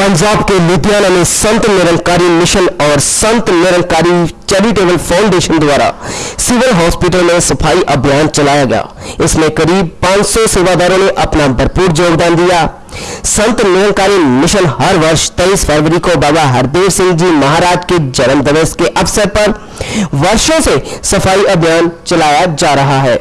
पंजाब के लुधियाना में संत निरंकारी मिशन और संत निरंकारी चैरिटेबल फाउंडेशन द्वारा सिविल हॉस्पिटल में सफ़ाई अभियान चलाया गया। इसमें करीब 500 सेवादारों ने अपना भरपूर योगदान दिया। संत निरंकारी मिशन हर वर्ष 23 फरवरी को बाबा हरदेव सिंह जी महाराज के जन्म दिवस के अवसर पर वर्षों से सफ़ाई अभियान चलाया जा रहा है।